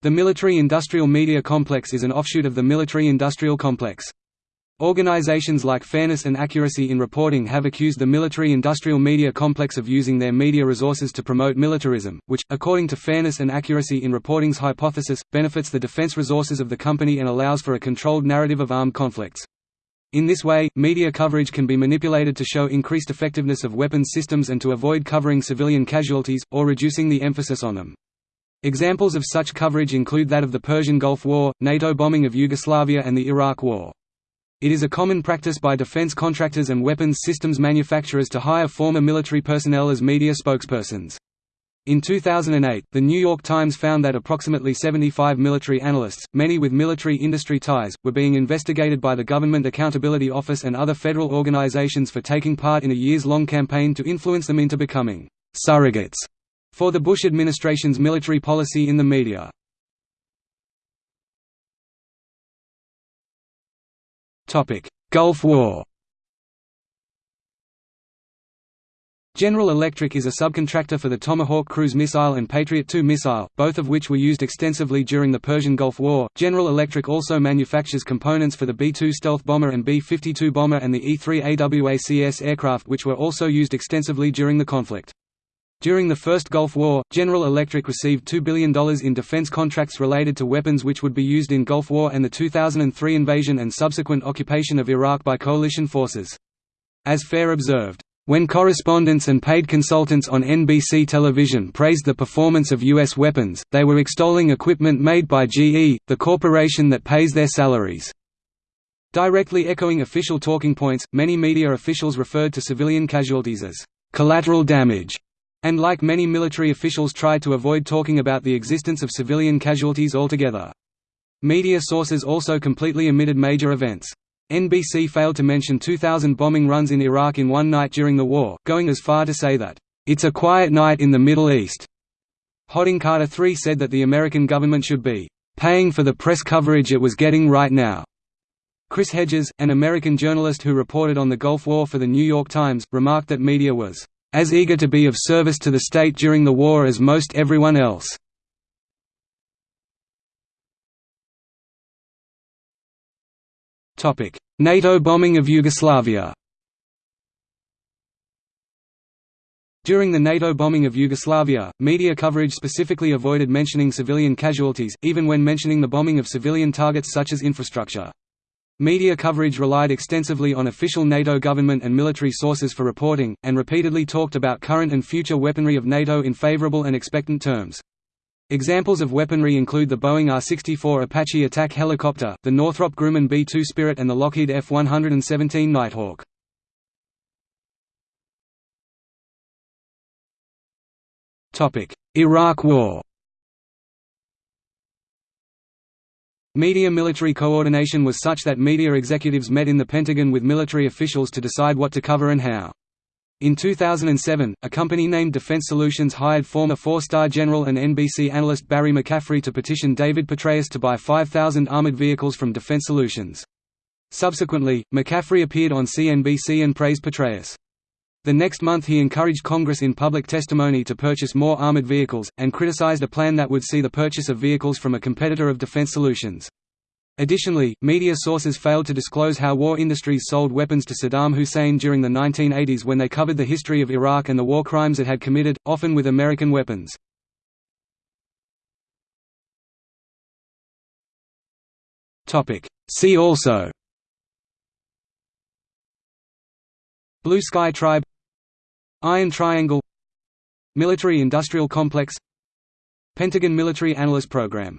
The military-industrial media complex is an offshoot of the military-industrial complex. Organizations like Fairness and Accuracy in Reporting have accused the military-industrial media complex of using their media resources to promote militarism, which, according to Fairness and Accuracy in Reporting's hypothesis, benefits the defense resources of the company and allows for a controlled narrative of armed conflicts. In this way, media coverage can be manipulated to show increased effectiveness of weapons systems and to avoid covering civilian casualties, or reducing the emphasis on them. Examples of such coverage include that of the Persian Gulf War, NATO bombing of Yugoslavia and the Iraq War. It is a common practice by defense contractors and weapons systems manufacturers to hire former military personnel as media spokespersons. In 2008, The New York Times found that approximately 75 military analysts, many with military industry ties, were being investigated by the Government Accountability Office and other federal organizations for taking part in a years-long campaign to influence them into becoming «surrogates» for the Bush administration's military policy in the media. Gulf War General Electric is a subcontractor for the Tomahawk cruise missile and Patriot II missile, both of which were used extensively during the Persian Gulf War. General Electric also manufactures components for the B-2 stealth bomber and B-52 bomber and the E-3 AWACS aircraft which were also used extensively during the conflict. During the First Gulf War, General Electric received $2 billion in defense contracts related to weapons which would be used in Gulf War and the 2003 invasion and subsequent occupation of Iraq by coalition forces. As Fair observed, when correspondents and paid consultants on NBC television praised the performance of U.S. weapons, they were extolling equipment made by GE, the corporation that pays their salaries. Directly echoing official talking points, many media officials referred to civilian casualties as collateral damage and like many military officials tried to avoid talking about the existence of civilian casualties altogether. Media sources also completely omitted major events. NBC failed to mention 2,000 bombing runs in Iraq in one night during the war, going as far to say that, "...it's a quiet night in the Middle East." Hodding Carter III said that the American government should be, "...paying for the press coverage it was getting right now." Chris Hedges, an American journalist who reported on the Gulf War for The New York Times, remarked that media was as eager to be of service to the state during the war as most everyone else. NATO bombing of Yugoslavia During the NATO bombing of Yugoslavia, media coverage specifically avoided mentioning civilian casualties, even when mentioning the bombing of civilian targets such as infrastructure. Media coverage relied extensively on official NATO government and military sources for reporting, and repeatedly talked about current and future weaponry of NATO in favorable and expectant terms. Examples of weaponry include the Boeing AH-64 Apache attack helicopter, the Northrop Grumman B-2 Spirit and the Lockheed F-117 Nighthawk. Iraq War Media-military coordination was such that media executives met in the Pentagon with military officials to decide what to cover and how. In 2007, a company named Defense Solutions hired former four-star general and NBC analyst Barry McCaffrey to petition David Petraeus to buy 5,000 armored vehicles from Defense Solutions. Subsequently, McCaffrey appeared on CNBC and praised Petraeus. The next month he encouraged Congress in public testimony to purchase more armored vehicles, and criticized a plan that would see the purchase of vehicles from a competitor of Defense Solutions. Additionally, media sources failed to disclose how war industries sold weapons to Saddam Hussein during the 1980s when they covered the history of Iraq and the war crimes it had committed, often with American weapons. See also Blue Sky Tribe Iron Triangle Military-industrial complex Pentagon Military Analyst Program